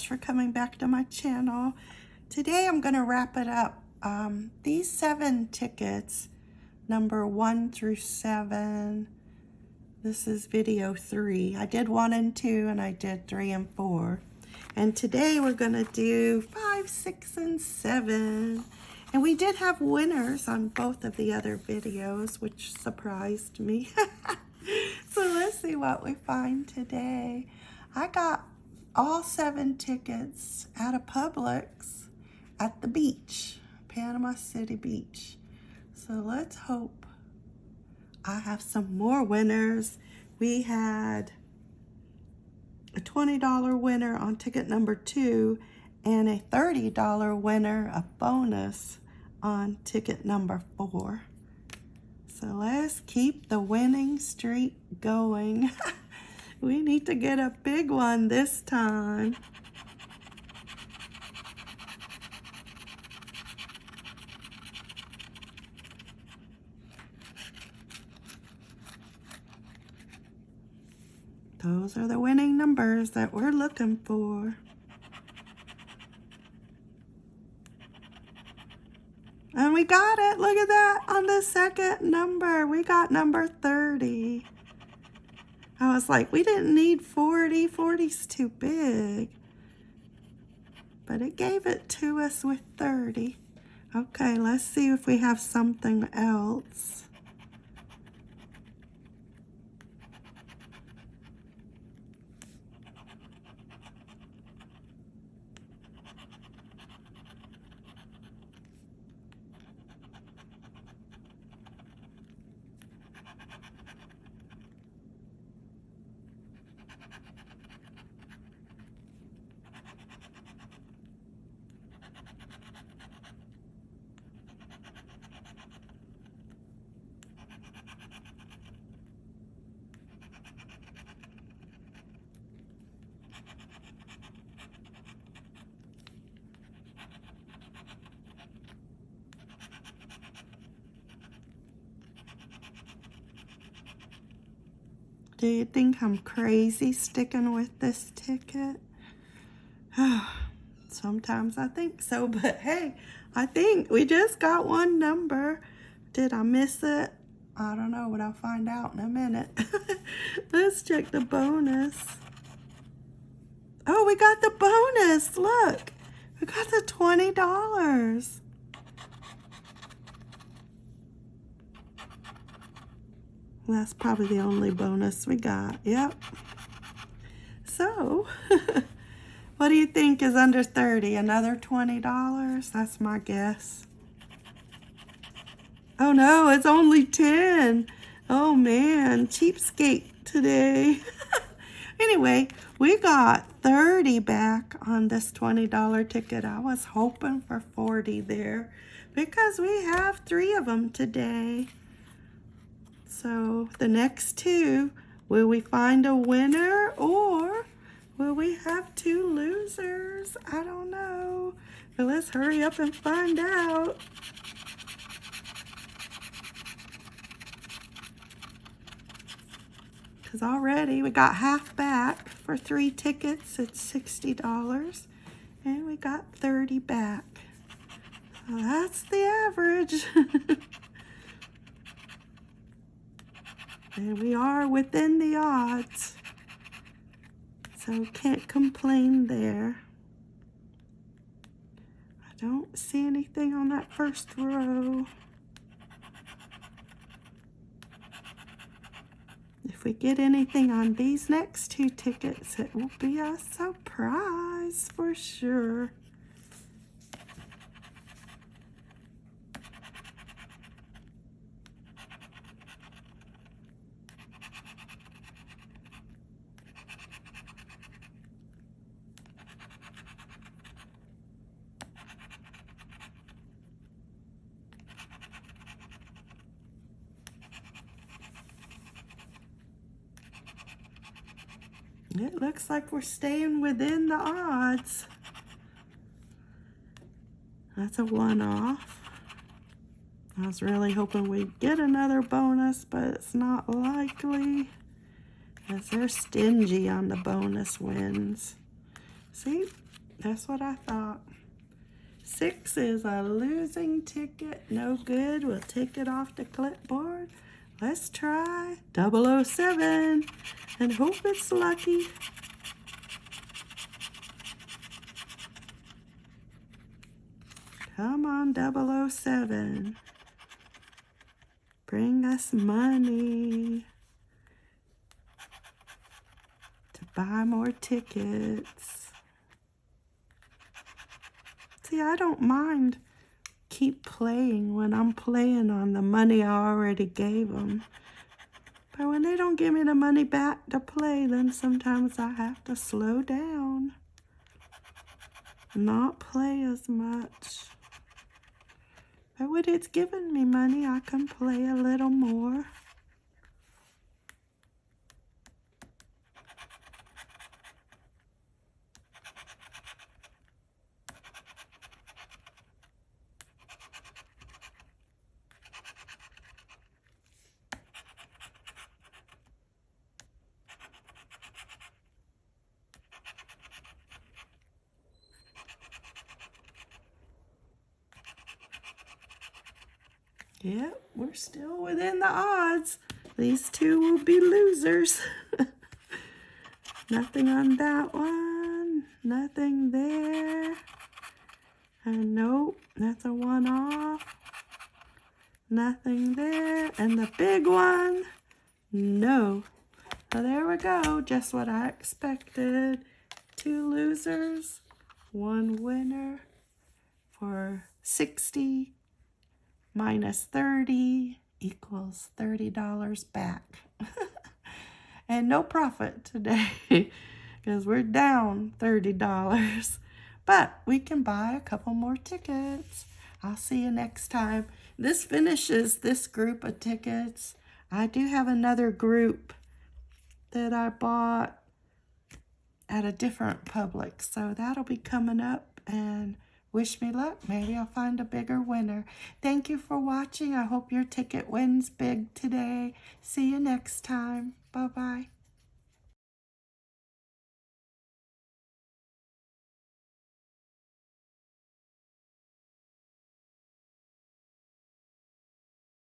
much for coming back to my channel. Today I'm going to wrap it up. Um, these seven tickets, number one through seven, this is video three. I did one and two and I did three and four. And today we're going to do five, six, and seven. And we did have winners on both of the other videos, which surprised me. so let's see what we find today. I got all seven tickets at a Publix at the beach, Panama City Beach. So let's hope I have some more winners. We had a $20 winner on ticket number two and a $30 winner, a bonus on ticket number four. So let's keep the winning streak going. we need to get a big one this time. Those are the winning numbers that we're looking for. And we got it. Look at that on the second number. We got number 30. I was like, we didn't need 40. 40's too big. But it gave it to us with 30. Okay, let's see if we have something else. Do you think I'm crazy sticking with this ticket? Sometimes I think so, but hey, I think we just got one number. Did I miss it? I don't know, but I'll find out in a minute. Let's check the bonus. Oh, we got the bonus. Look, we got the $20. That's probably the only bonus we got. Yep. So, what do you think is under 30? Another $20? That's my guess. Oh no, it's only 10. Oh man, cheapskate today. anyway, we got 30 back on this $20 ticket. I was hoping for 40 there because we have three of them today. So the next two, will we find a winner or will we have two losers? I don't know. But let's hurry up and find out. Because already we got half back for three tickets. It's $60. And we got 30 back. So that's the average. And we are within the odds. So can't complain there. I don't see anything on that first row. If we get anything on these next two tickets, it will be a surprise for sure. It looks like we're staying within the odds. That's a one-off. I was really hoping we'd get another bonus, but it's not likely. As they're stingy on the bonus wins. See, that's what I thought. Six is a losing ticket. No good. We'll take it off the clipboard. Let's try 007 and hope it's lucky. Come on, 007. Bring us money to buy more tickets. See, I don't mind keep playing when I'm playing on the money I already gave them. But when they don't give me the money back to play, then sometimes I have to slow down. Not play as much. But when it's giving me money, I can play a little more. Yep, we're still within the odds. These two will be losers. Nothing on that one. Nothing there. And nope, that's a one off. Nothing there. And the big one, no. So there we go, just what I expected. Two losers, one winner for 60 minus 30 equals $30 back. and no profit today because we're down $30. But we can buy a couple more tickets. I'll see you next time. This finishes this group of tickets. I do have another group that I bought at a different public. So that'll be coming up and Wish me luck. Maybe I'll find a bigger winner. Thank you for watching. I hope your ticket wins big today. See you next time. Bye-bye.